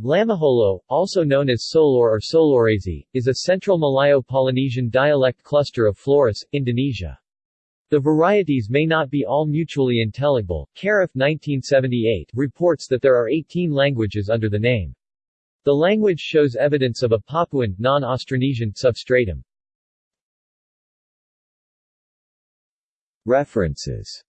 Lamaholot, also known as Solor or Solorese, is a central Malayo-Polynesian dialect cluster of Flores, Indonesia. The varieties may not be all mutually intelligible. Keraf 1978 reports that there are 18 languages under the name. The language shows evidence of a Papuan, non-Austronesian substratum. References